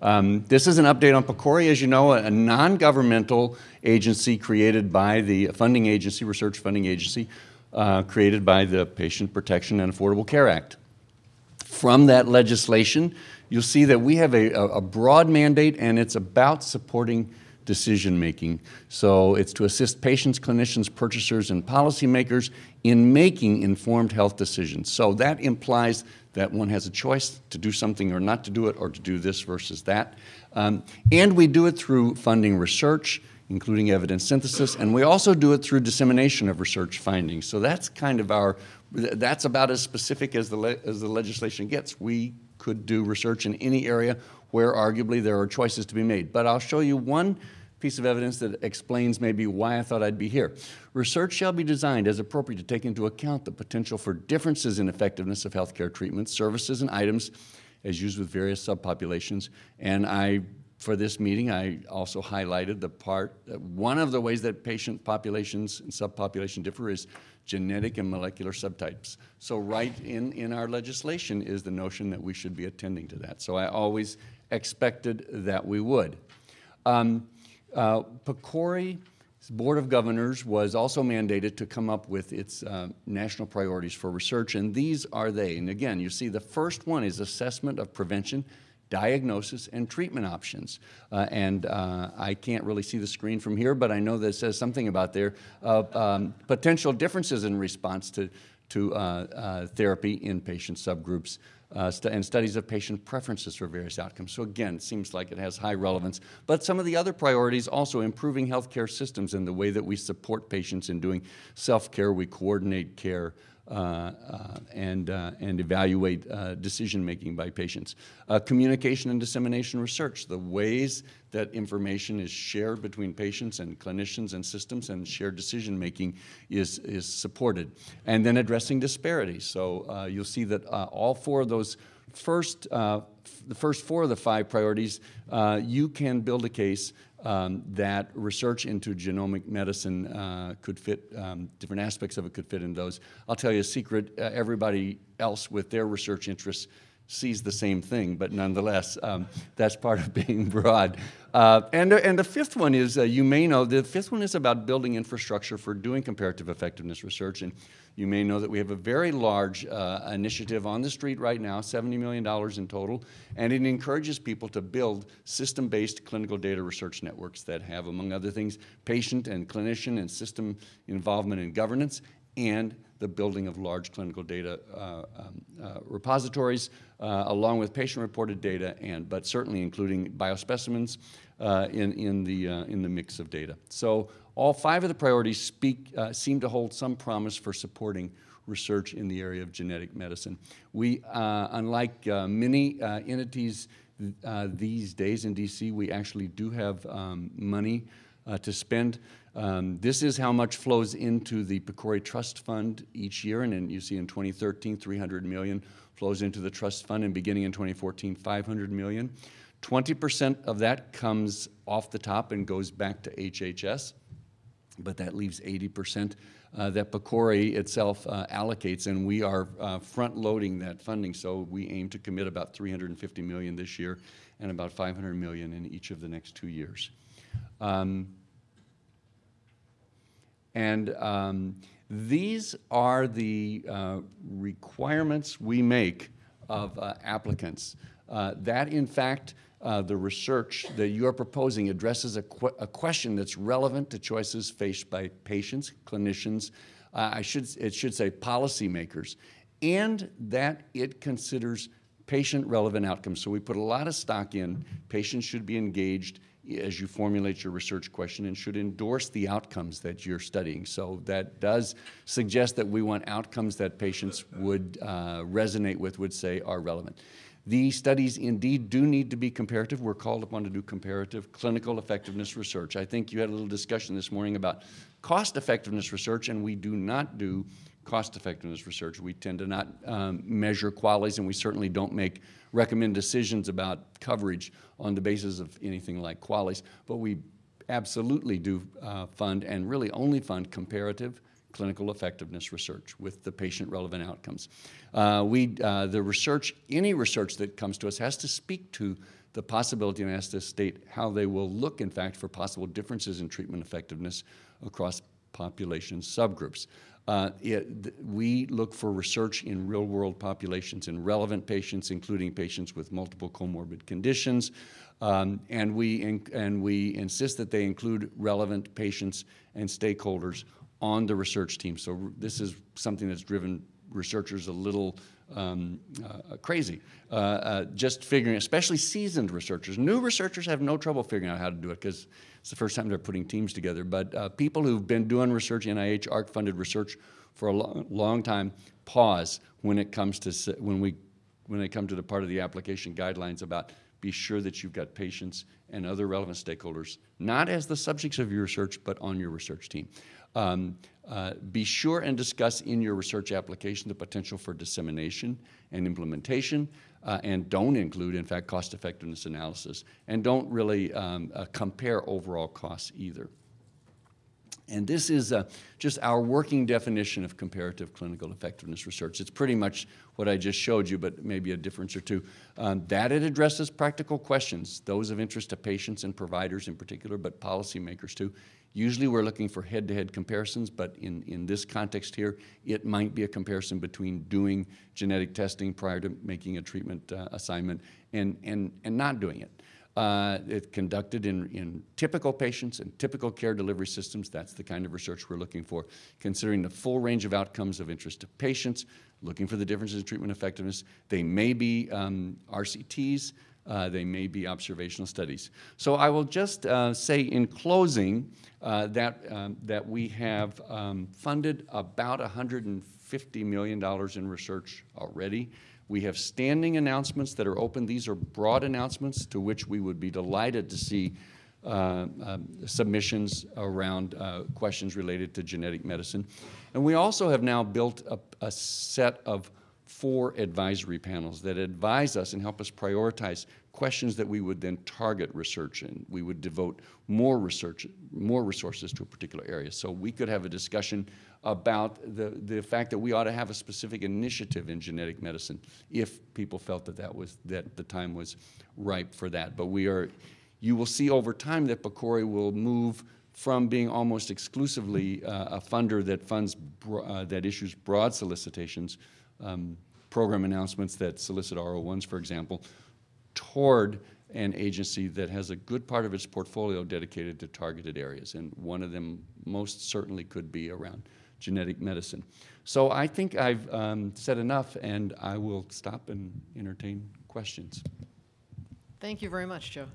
Um, this is an update on PCORI, as you know, a, a non-governmental agency created by the funding agency, research funding agency, uh, created by the Patient Protection and Affordable Care Act. From that legislation, you'll see that we have a, a broad mandate and it's about supporting decision making. So it's to assist patients, clinicians, purchasers, and policymakers in making informed health decisions. So that implies that one has a choice to do something or not to do it, or to do this versus that. Um, and we do it through funding research, including evidence synthesis, and we also do it through dissemination of research findings. So that's kind of our, that's about as specific as the, as the legislation gets. We could do research in any area where arguably there are choices to be made. But I'll show you one piece of evidence that explains maybe why I thought I'd be here. Research shall be designed as appropriate to take into account the potential for differences in effectiveness of healthcare treatments, services, and items as used with various subpopulations. And I, for this meeting, I also highlighted the part, that one of the ways that patient populations and subpopulation differ is genetic and molecular subtypes. So right in, in our legislation is the notion that we should be attending to that. So I always expected that we would. Um, uh, Board of Governors was also mandated to come up with its uh, national priorities for research, and these are they. And again, you see the first one is assessment of prevention, diagnosis, and treatment options. Uh, and uh, I can't really see the screen from here, but I know that says something about there, um, potential differences in response to, to uh, uh, therapy in patient subgroups uh, st and studies of patient preferences for various outcomes. So again, it seems like it has high relevance. But some of the other priorities also improving healthcare systems and the way that we support patients in doing self-care, we coordinate care, and, uh, and evaluate decision-making by patients. communication and dissemination research, the ways that information is shared between patients and clinicians and systems and shared decision-making is, is supported. And then addressing disparities. So you'll see that all four of those first, uh, the first four of the five priorities, uh, you can build a case um, that research into genomic medicine uh, could fit, um, different aspects of it could fit in those. I'll tell you a secret, uh, everybody else with their research interests sees the same thing, but nonetheless, um, that's part of being broad. Uh, and, and the fifth one is, uh, you may know, the fifth one is about building infrastructure for doing comparative effectiveness research. And you may know that we have a very large uh, initiative on the street right now, $70 million in total, and it encourages people to build system-based clinical data research networks that have, among other things, patient and clinician and system involvement in governance, and the building of large clinical data uh, um, uh, repositories, uh, along with patient-reported data, and but certainly including biospecimens uh, in, in, the, uh, in the mix of data. So all five of the priorities speak, uh, seem to hold some promise for supporting research in the area of genetic medicine. We, unlike many entities these days in DC, we actually do have um, money to spend um, this is how much flows into the PCORI Trust Fund each year, and then you see in 2013, 300 million flows into the trust fund, and beginning in 2014, 500 million. 20% of that comes off the top and goes back to HHS, but that leaves 80% uh, that PCORI itself uh, allocates, and we are uh, front-loading that funding, so we aim to commit about 350 million this year and about 500 million in each of the next two years. Um, and um, these are the uh, requirements we make of uh, applicants. Uh, that, in fact, uh, the research that you are proposing addresses a, qu a, question that's relevant to choices faced by patients, clinicians, uh, I should, it should say policymakers, and that it considers patient-relevant outcomes. So we put a lot of stock in patients should be engaged as you formulate your research question and should endorse the outcomes that you're studying. So that does suggest that we want outcomes that patients would uh, resonate with, would say are relevant. These studies indeed do need to be comparative. We're called upon to do comparative clinical effectiveness research. I think you had a little discussion this morning about cost effectiveness research, and we do not do cost effectiveness research. We tend to not um, measure QALYs, and we certainly don't make recommend decisions about coverage on the basis of anything like QALYs. but we absolutely do uh, fund and really only fund comparative clinical effectiveness research with the patient relevant outcomes. Uh, we, uh, the research, any research that comes to us has to speak to the possibility, and asked to state how they will look, in fact, for possible differences in treatment effectiveness across population subgroups. Uh, it, we look for research in real-world populations in relevant patients, including patients with multiple comorbid conditions, um, and, we and we insist that they include relevant patients and stakeholders on the research team. So this is something that's driven researchers a little um, uh, crazy. Uh, uh, just figuring, especially seasoned researchers. New researchers have no trouble figuring out how to do it because it's the first time they're putting teams together. But uh, people who've been doing research, NIH AHRQ-funded research for a long, long time, pause when it comes to when we when they come to the part of the application guidelines about be sure that you've got patients and other relevant stakeholders, not as the subjects of your research, but on your research team. Um, uh, be sure and discuss in your research application the potential for dissemination and implementation, uh, and don't include, in fact, cost effectiveness analysis, and don't really um, uh, compare overall costs either. And this is uh, just our working definition of comparative clinical effectiveness research. It's pretty much what I just showed you, but maybe a difference or two. Um, that it addresses practical questions, those of interest to patients and providers in particular, but policymakers too. Usually we're looking for head-to-head -head comparisons, but in, in this context here, it might be a comparison between doing genetic testing prior to making a treatment uh, assignment and, and, and not doing it. Uh, it's conducted in, in typical patients and typical care delivery systems. That's the kind of research we're looking for, considering the full range of outcomes of interest to patients, looking for the differences in treatment effectiveness. They may be um, RCTs, uh, they may be observational studies. So I will just uh, say in closing uh, that, um, that we have um, funded about $150 million in research already. We have standing announcements that are open. These are broad announcements to which we would be delighted to see uh, um, submissions around uh, questions related to genetic medicine. And we also have now built a, a set of four advisory panels that advise us and help us prioritize questions that we would then target research in. We would devote more research, more resources to a particular area. So we could have a discussion about the, the fact that we ought to have a specific initiative in genetic medicine if people felt that that was, that the time was ripe for that. But we are, you will see over time that PCORI will move from being almost exclusively uh, a funder that funds, uh, that issues broad solicitations, um, program announcements that solicit R01s, for example, toward an agency that has a good part of its portfolio dedicated to targeted areas. And one of them most certainly could be around genetic medicine. So I think I've um, said enough, and I will stop and entertain questions. Thank you very much, Joe.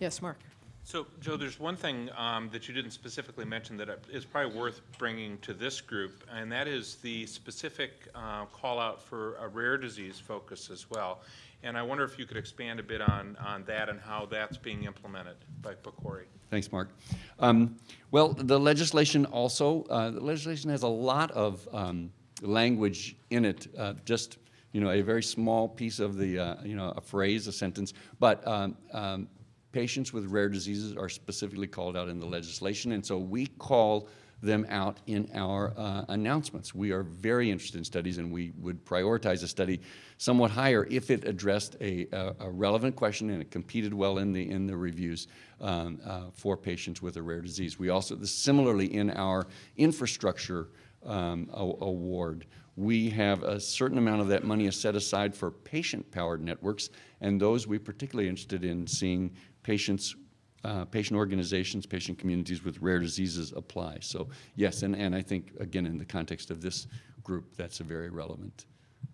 Yes, Mark. So, Joe, there's one thing um, that you didn't specifically mention that is probably worth bringing to this group, and that is the specific uh, call out for a rare disease focus as well. And I wonder if you could expand a bit on, on that and how that's being implemented by PCORI. Thanks, Mark. Um, well, the legislation also, uh, the legislation has a lot of um, language in it, uh, just you know, a very small piece of the, uh, you know, a phrase, a sentence, but um, um patients with rare diseases are specifically called out in the legislation, and so we call them out in our uh, announcements. We are very interested in studies, and we would prioritize a study somewhat higher if it addressed a, a, a relevant question and it competed well in the in the reviews um, uh, for patients with a rare disease. We also, similarly, in our infrastructure um, award, we have a certain amount of that money is set aside for patient-powered networks, and those we're particularly interested in seeing patients, uh, patient organizations, patient communities with rare diseases apply. So yes, and, and I think, again, in the context of this group, that's a very relevant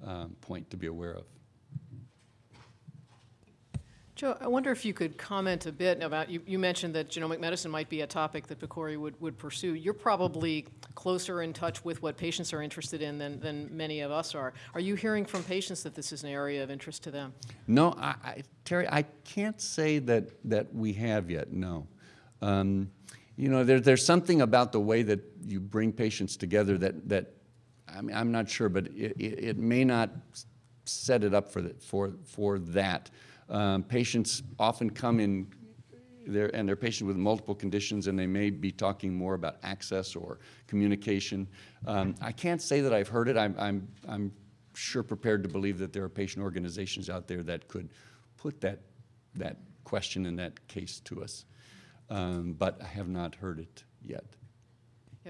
um, point to be aware of. Joe, I wonder if you could comment a bit about, you, you mentioned that genomic medicine might be a topic that PCORI would, would pursue. You're probably closer in touch with what patients are interested in than, than many of us are. Are you hearing from patients that this is an area of interest to them? No, I, I, Terry, I can't say that, that we have yet, no. Um, you know, there, there's something about the way that you bring patients together that, that I mean, I'm not sure, but it, it, it may not set it up for, the, for, for that. Um, patients often come in and they're patients with multiple conditions, and they may be talking more about access or communication. Um, I can't say that I've heard it. I'm, I'm, I'm sure prepared to believe that there are patient organizations out there that could put that that question and that case to us. Um, But I have not heard it yet.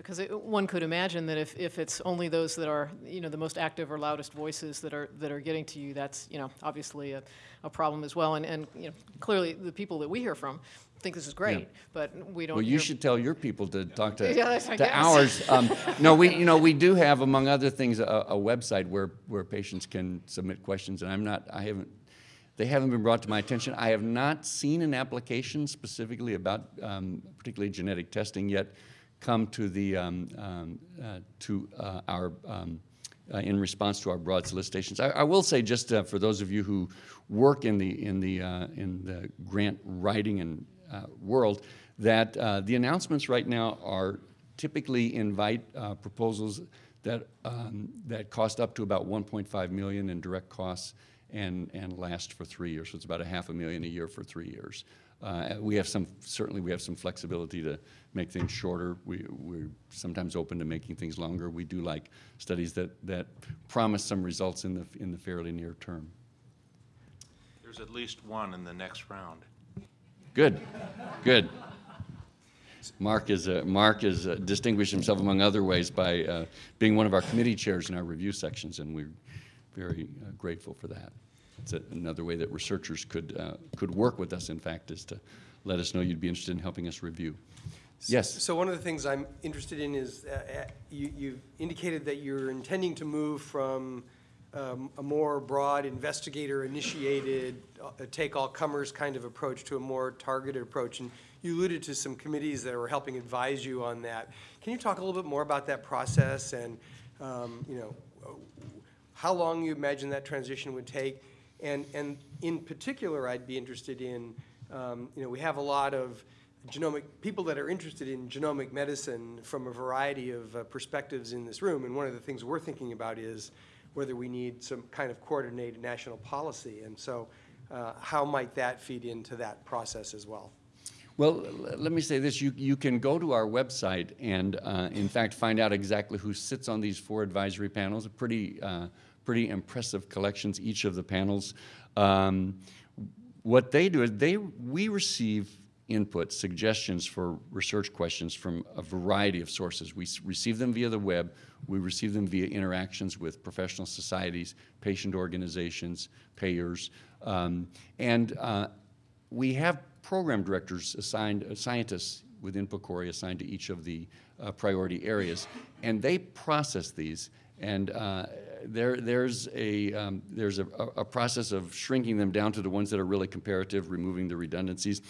Because one could imagine that if, if it's only those that are, you know, the most active or loudest voices that are, that are getting to you, that's, you know, obviously a, a problem as well. And, and, you know, clearly, the people that we hear from think this is great, but we don't Well, you should tell your people to talk to, Yeah, to ours. Um, No, we, you know, we do have, among other things, a, a website where, where patients can submit questions, and I'm not, I haven't, they haven't been brought to my attention. I have not seen an application specifically about, um, particularly genetic testing yet, come to the, um, um, uh, to uh, our, um, uh, in response to our broad solicitations. I, I will say, just uh, for those of you who work in the, in the, uh, in the grant writing and uh, world, that the announcements right now are typically invite proposals that, um, that cost up to about 1.5 million in direct costs and, and last for three years. So it's about a half a million a year for three years. Uh, We have some, certainly we have some flexibility to make things shorter. We, we're sometimes open to making things longer. We do like studies that, that promise some results in the, in the fairly near term. There's at least one in the next round. Good, good. Mark is, uh, Mark has uh, distinguished himself among other ways by uh, being one of our committee chairs in our review sections, and we're very uh, grateful for that. It's another way that researchers could, uh, could work with us, in fact, is to let us know you'd be interested in helping us review. Yes, So one of the things I'm interested in is, uh, uh, you, you've indicated that you're intending to move from um, a more broad investigator-initiated, uh, take all comers kind of approach to a more targeted approach. And you alluded to some committees that were helping advise you on that. Can you talk a little bit more about that process and, um, you know, how long you imagine that transition would take? And, and in particular, I'd be interested in, um, you know, we have a lot of genomic, people that are interested in genomic medicine from a variety of uh, perspectives in this room. And one of the things we're thinking about is whether we need some kind of coordinated national policy. And so uh, how might that feed into that process as well? Well, let me say this, you, you can go to our website and, uh, in fact, find out exactly who sits on these four advisory panels, A pretty, uh, pretty impressive collections, each of the panels. Um, What they do is they, we receive input, suggestions for research questions from a variety of sources. We receive them via the web, we receive them via interactions with professional societies, patient organizations, payers, um, and uh, we have program directors assigned, uh, scientists within PCORI assigned to each of the uh, priority areas, and they process these. And uh, there, there's a, um, there's a, a process of shrinking them down to the ones that are really comparative, removing the redundancies,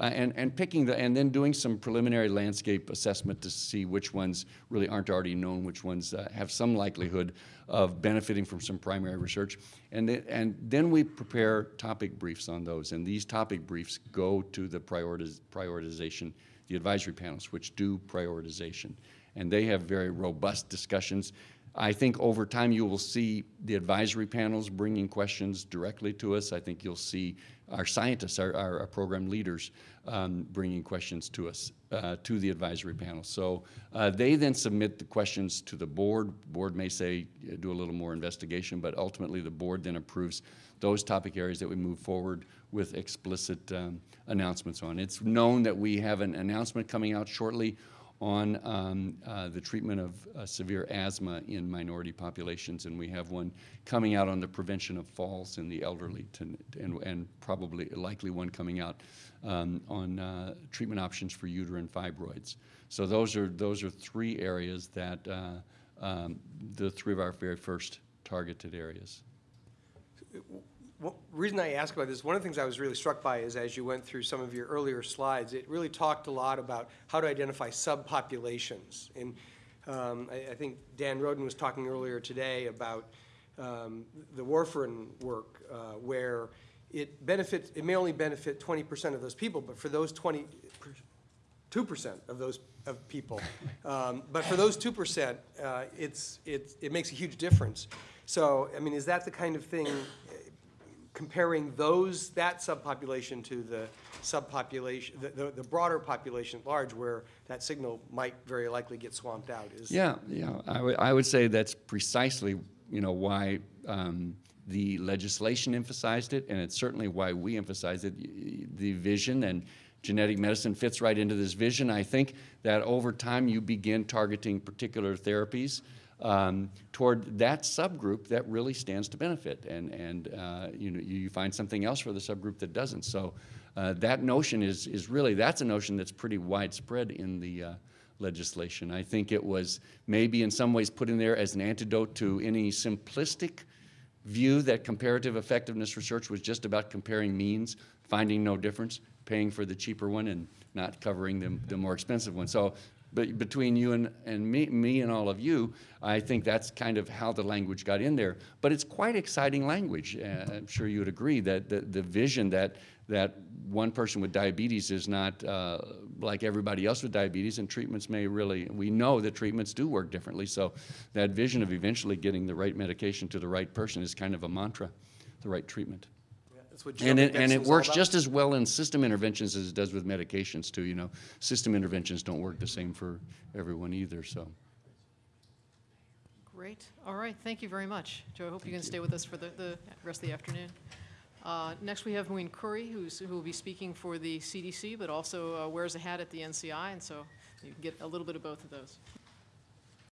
uh, and, and picking the, and then doing some preliminary landscape assessment to see which ones really aren't already known, which ones uh, have some likelihood of benefiting from some primary research. And then, and then we prepare topic briefs on those, and these topic briefs go to the prioritiz, prioritization, the advisory panels, which do prioritization. And they have very robust discussions. I think over time you will see the advisory panels bringing questions directly to us. I think you'll see our scientists, our, our, our program leaders, um, bringing questions to us, uh, to the advisory panel. So uh, they then submit the questions to the board. Board may say, do a little more investigation, but ultimately the board then approves those topic areas that we move forward with explicit um, announcements on. It's known that we have an announcement coming out shortly on um, uh, the treatment of uh, severe asthma in minority populations, and we have one coming out on the prevention of falls in the elderly, to, and, and probably likely one coming out um, on uh, treatment options for uterine fibroids. So those are those are three areas that uh, um, the three of our very first targeted areas. Well, reason I ask about this, one of the things I was really struck by is as you went through some of your earlier slides, it really talked a lot about how to identify subpopulations. And um, I, I think Dan Roden was talking earlier today about um, the warfarin work, uh, where it benefits, it may only benefit 20% of those people, but for those 20, two percent of those of people. Um, but for those two percent, uh, it's, it's, it makes a huge difference. So, I mean, is that the kind of thing, comparing those, that subpopulation to the subpopulation, the, the, the broader population at large, where that signal might very likely get swamped out? Is Yeah, yeah, I would, I would say that's precisely, you know, why Um, The legislation emphasized it, and it's certainly why we emphasize it. The vision and genetic medicine fits right into this vision. I think that over time, you begin targeting particular therapies um, toward that subgroup that really stands to benefit, and, and uh, you know, you find something else for the subgroup that doesn't. So uh, that notion is, is really, that's a notion that's pretty widespread in the uh, legislation. I think it was maybe in some ways put in there as an antidote to any simplistic view that comparative effectiveness research was just about comparing means, finding no difference, paying for the cheaper one and not covering the, the more expensive one. So but between you and, and me, me and all of you, I think that's kind of how the language got in there. But it's quite exciting language. Uh, I'm sure you would agree that the, the vision that, that one person with diabetes is not uh, like everybody else with diabetes, and treatments may really, we know that treatments do work differently. So that vision of eventually getting the right medication to the right person is kind of a mantra, the right treatment. Yeah, That's what And it, and it works just as well in system interventions as it does with medications too, you know. System interventions don't work the same for everyone either, so. Great. All right, thank you very much. Joe, I hope you can stay with us for the, the rest of the afternoon. Uh, Next, we have Muin Khoury, who's, who will be speaking for the CDC, but also uh, wears a hat at the NCI, and so you can get a little bit of both of those.